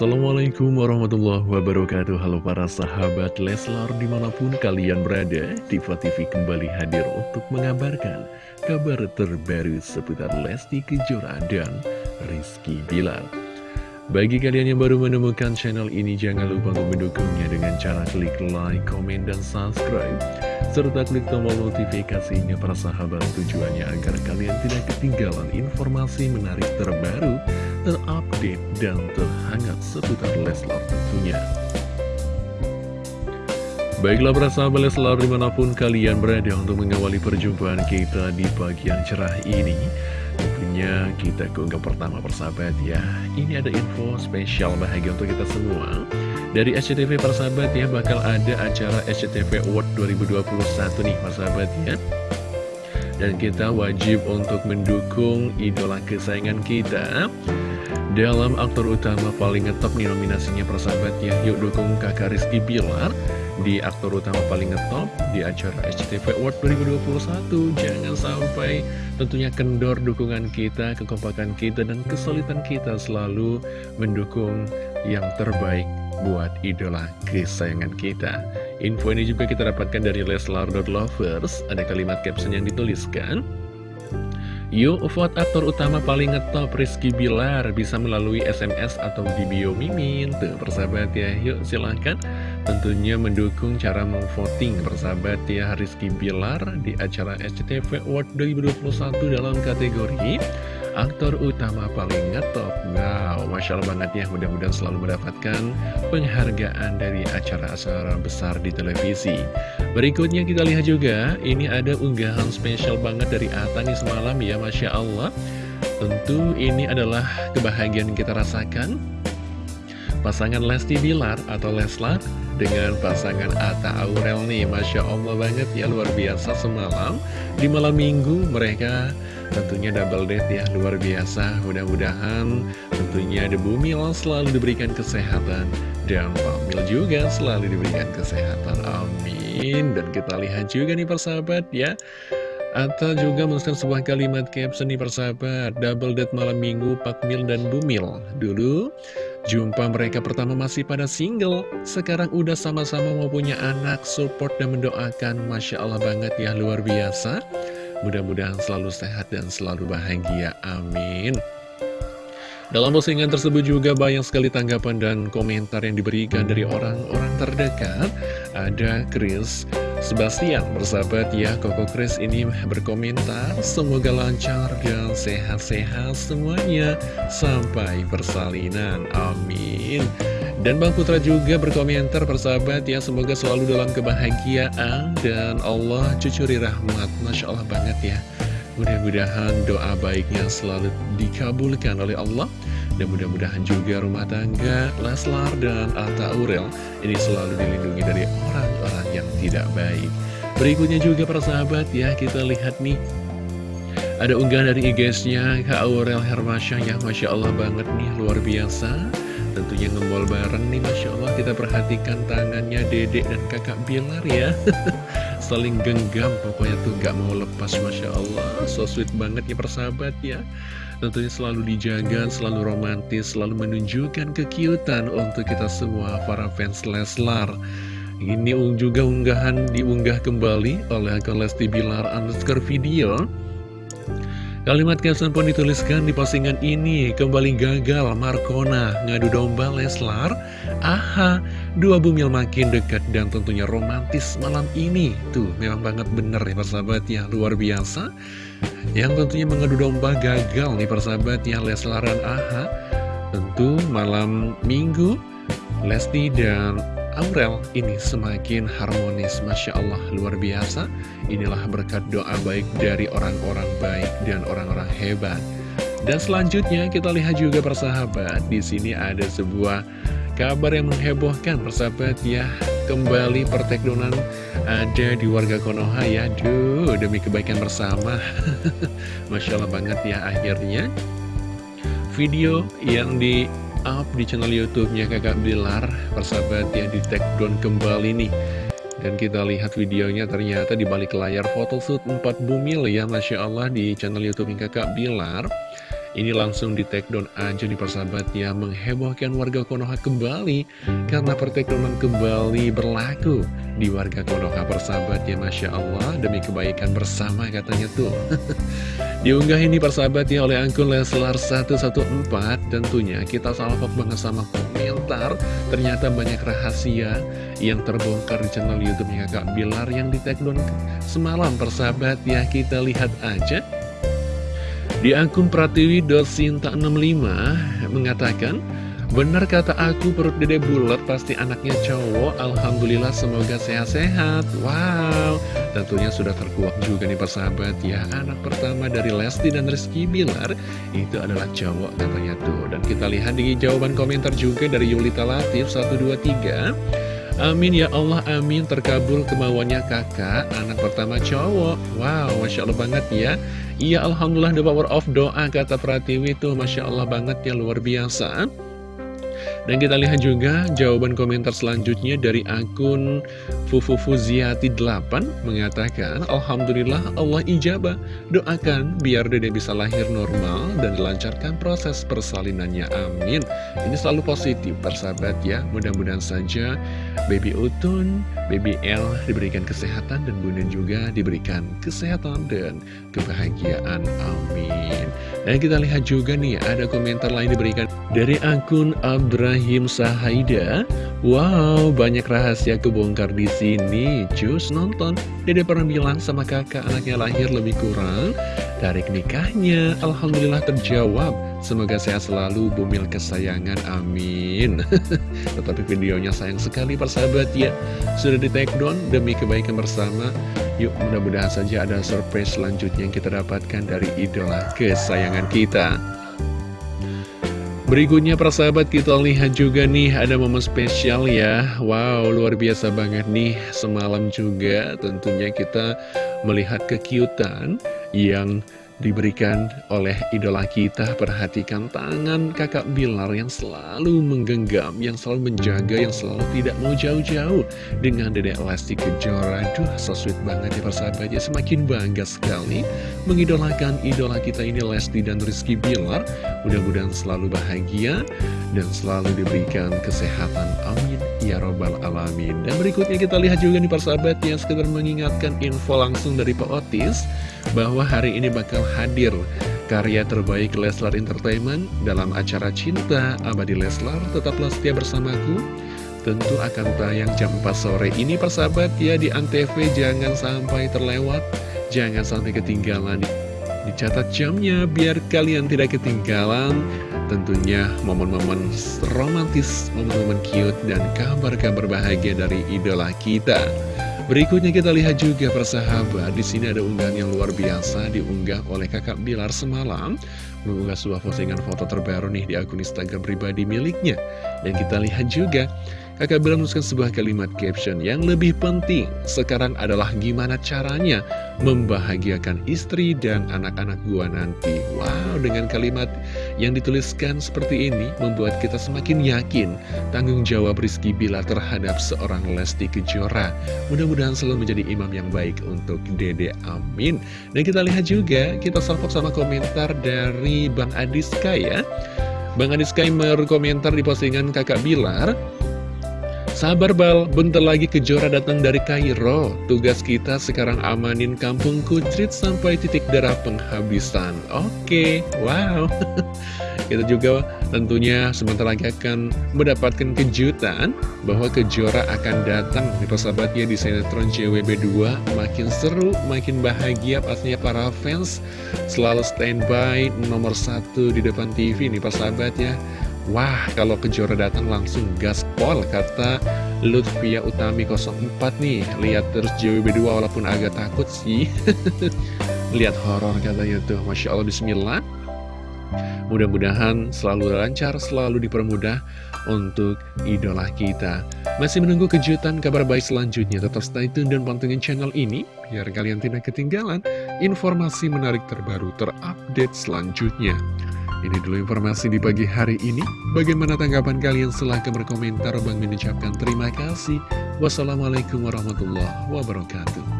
Assalamualaikum warahmatullahi wabarakatuh. Halo para sahabat Leslar di mana pun kalian berada Diva TV kembali hadir untuk mengabarkan kabar terbaru seputar Lesti Kejora dan Rizky Bilar. Bagi kalian yang baru menemukan channel ini jangan lupa untuk mendukungnya dengan cara klik like, komen, dan subscribe. Serta klik tombol notifikasinya para sahabat tujuannya agar kalian tidak ketinggalan informasi menarik terbaru terupdate dan terhangat seputar Leslar tentunya. Baiklah para sahabat Leslar di mana pun kalian berada untuk mengawali perjumpaan kita di pagi yang cerah ini Tentunya kita ke unggah pertama persahabat ya. Ini ada info spesial bahagia untuk kita semua. Dari SCTV persahabat ya bakal ada acara SCTV Award 2021 nih persahabat ya. Dan kita wajib untuk mendukung idola kesayangan kita dalam aktor utama paling ngetop nih nominasinya persahabat ya Yuk dukung kakak Rizky Bilar di aktor utama paling ngetop di acara SCTV Award 2021 Jangan sampai tentunya kendor dukungan kita, kekompakan kita, dan kesulitan kita selalu mendukung yang terbaik buat idola kesayangan kita. Info ini juga kita dapatkan dari Leslar.Lovers Ada kalimat caption yang dituliskan Yuk vote aktor utama paling ngetop Rizky Bilar. Bisa melalui SMS atau di bio Mimin. Tuh persahabat ya. Yuk silahkan. Tentunya mendukung cara memvoting persahabat ya Rizky Bilar di acara SCTV Award 2021 dalam kategori aktor utama paling ngetop. Wow, Masya Allah banget ya. Mudah-mudahan selalu mendapatkan penghargaan dari acara-acara besar di televisi. Berikutnya kita lihat juga Ini ada unggahan spesial banget dari Ata nih semalam ya Masya Allah. Tentu ini adalah kebahagiaan yang kita rasakan. Pasangan Lesti Bilar atau Leslar dengan pasangan Atta Aurel nih Masya Allah banget ya luar biasa semalam. Di malam minggu mereka tentunya double date ya luar biasa. Mudah-mudahan tentunya The Bumil selalu diberikan kesehatan. Dan Pak Mil juga selalu diberikan kesehatan. Amin. Dan kita lihat juga nih persahabat ya. Atta juga menuliskan sebuah kalimat caption nih persahabat. Double date malam minggu Pak Mil dan Bumil Dulu jumpa mereka pertama masih pada single. Sekarang udah sama-sama mau punya anak Support dan mendoakan. Masya Allah banget ya luar biasa Mudah-mudahan selalu sehat dan selalu bahagia. Amin. Dalam postingan tersebut juga banyak sekali tanggapan dan komentar yang diberikan dari orang-orang terdekat. Ada Chris Sebastian, bersahabat ya, Koko Chris ini berkomentar, semoga lancar dan sehat-sehat semuanya sampai persalinan. Amin. Dan Bang Putra juga berkomentar persahabat ya Semoga selalu dalam kebahagiaan Dan Allah cucuri rahmat. Masya Allah banget ya. Mudah-mudahan doa baiknya selalu dikabulkan oleh Allah. Dan mudah-mudahan juga rumah tangga Leslar dan Atta Aurel Ini selalu dilindungi dari orang-orang yang tidak baik. Berikutnya juga persahabat ya Kita lihat nih. Ada unggahan dari IG-nya Kak Aurel Hermasya ya Masya Allah banget nih luar biasa Tentunya ngembol bareng nih Masya Allah. Kita perhatikan tangannya dedek dan kakak Bilar ya. Saling genggam pokoknya tuh gak mau lepas Masya Allah. So sweet banget ya persahabat ya. Tentunya selalu dijaga, selalu romantis Selalu menunjukkan kekiutan untuk kita semua para fans Leslar. Ini juga unggahan diunggah kembali oleh akun Lesti Bilar underscore video Kalimat caption pun dituliskan di postingan ini. Kembali gagal Markona ngadu domba Leslar. Aha, dua bumil makin dekat dan tentunya romantis malam ini. Tuh, memang banget bener nih persahabat ya, luar biasa. Yang tentunya mengadu domba gagal nih persahabat ya Leslar dan Aha. Tentu malam minggu Lesti dan Aurel ini semakin harmonis. Masya Allah luar biasa. Inilah berkat doa baik dari orang-orang baik dan orang-orang hebat. Dan selanjutnya kita lihat juga persahabat. Di sini ada sebuah kabar yang menghebohkan persahabat ya. Kembali perteknonan ada di warga Konoha ya. Duh demi kebaikan bersama. Masya Allah banget ya akhirnya. Video yang di up di channel YouTube-nya Kakak Bilar, persahabat ya di take down kembali nih. Dan kita lihat videonya ternyata di balik layar photoshoot 4 bumil ya Masya Allah di channel YouTube Kakak Bilar. Ini langsung di take down aja nih persahabat ya Menghebohkan warga Konoha kembali Karena perteknonan kembali berlaku Di warga Konoha persahabat ya Masya Allah Demi kebaikan bersama katanya tuh Diunggah ini persahabat ya oleh akun Leslar 114 Tentunya kita salvok banget sama komentar. Ternyata banyak rahasia yang terbongkar di channel Youtube-nya Kak Bilar Yang di down semalam persahabat ya. Kita lihat aja. Di akun pratiwi.sinta65 mengatakan, Benar kata aku perut dede bulat pasti anaknya cowok. Alhamdulillah semoga sehat-sehat. Wow Tentunya sudah terkuak juga nih persahabat ya. Anak pertama dari Lesti dan Rizky Bilar Itu adalah cowok katanya tuh. Dan kita lihat di jawaban komentar juga dari Yulita Latif 123 Amin ya Allah amin. Terkabul kemauannya kakak Anak pertama cowok. Wow Masya Allah banget ya. Iya Alhamdulillah the power of doa kata Pratiwi tuh. Masya Allah banget ya luar biasa dan kita lihat juga jawaban komentar selanjutnya dari akun Fufufuziati8 mengatakan Alhamdulillah Allah ijabah. Doakan biar dede bisa lahir normal dan dilancarkan proses persalinannya. Amin. Ini selalu positif persahabat ya. Mudah-mudahan saja baby Utun, baby L diberikan kesehatan dan Bunda juga diberikan kesehatan dan kebahagiaan. Amin. Dan kita lihat juga nih ada komentar lain diberikan dari akun Ibrahim Sahaida. Wow, banyak rahasia kebongkar di sini. Cus nonton. Dede pernah bilang sama kakak anaknya lahir lebih kurang Tarik nikahnya. Alhamdulillah terjawab. Semoga sehat selalu bumil kesayangan. Amin. Tetapi videonya sayang sekali persahabat ya. Sudah di take down demi kebaikan bersama. Yuk mudah-mudahan saja ada surprise selanjutnya yang kita dapatkan dari idola kesayangan kita Berikutnya persahabat kita lihat juga nih ada momen spesial ya. Wow luar biasa banget nih semalam juga tentunya kita melihat kekiutan yang diberikan oleh idola kita Perhatikan tangan kakak Bilar yang selalu menggenggam Yang selalu menjaga, yang selalu tidak mau jauh-jauh. Dengan dedek Lesti Kejora Duh, so sweet banget ya persahabatnya. Semakin bangga sekali Mengidolakan idola kita ini Lesti dan Rizky Bilar. Mudah-mudahan selalu bahagia Dan selalu diberikan kesehatan. Amin Ya Robbal Alamin Dan berikutnya kita lihat juga nih persahabat Yang sekedar mengingatkan info langsung dari Pak Otis Bahwa hari ini bakal hadir karya terbaik Leslar Entertainment dalam acara Cinta Abadi Leslar. Tetaplah setia bersamaku. Tentu akan tayang jam 4 sore ini persahabat ya di Antv jangan sampai terlewat, jangan sampai ketinggalan. Dicatat jamnya biar kalian tidak ketinggalan tentunya momen-momen romantis, momen-momen cute, dan kabar-kabar bahagia dari idola kita. Berikutnya kita lihat juga persahabat, di sini ada unggahan yang luar biasa diunggah oleh kakak Bilar semalam, mengunggah sebuah postingan foto terbaru nih di akun Instagram pribadi miliknya. Dan kita lihat juga Kakak Bilar menuliskan sebuah kalimat caption yang lebih penting sekarang adalah gimana caranya membahagiakan istri dan anak-anak gua nanti. Wow, dengan kalimat yang dituliskan seperti ini membuat kita semakin yakin tanggung jawab Rizky Bilar terhadap seorang Lesti Kejora. Mudah-mudahan selalu menjadi imam yang baik untuk Dede. Amin. Dan kita lihat juga, kita salvok sama komentar dari Bang Adiska ya. Bang Adiska berkomentar di postingan kakak Bilar Sabar Bal, bentar lagi kejora datang dari Kairo. Tugas kita sekarang amanin kampung Kutrit sampai titik darah penghabisan. Oke, wow. Kita juga tentunya sebentar lagi akan mendapatkan kejutan bahwa kejora akan datang di persahabatnya di sinetron JWB2. Makin seru, makin bahagia pastinya para fans selalu standby nomor satu di depan TV nih persahabatnya. Wah, kalau Kejora datang langsung gaspol, kata Lutfia Utami 04 nih. Lihat terus JWB2 walaupun agak takut sih. Lihat horor katanya tuh, Masya Allah, Bismillah. Mudah-mudahan selalu lancar, selalu dipermudah untuk idola kita. Masih menunggu kejutan kabar baik selanjutnya. Tetap stay tune dan pantengin channel ini, biar kalian tidak ketinggalan informasi menarik terbaru terupdate selanjutnya. Ini dulu informasi di pagi hari ini. Bagaimana tanggapan kalian? Silahkan berkomentar. Bang mengucapkan terima kasih. Wassalamualaikum warahmatullahi wabarakatuh.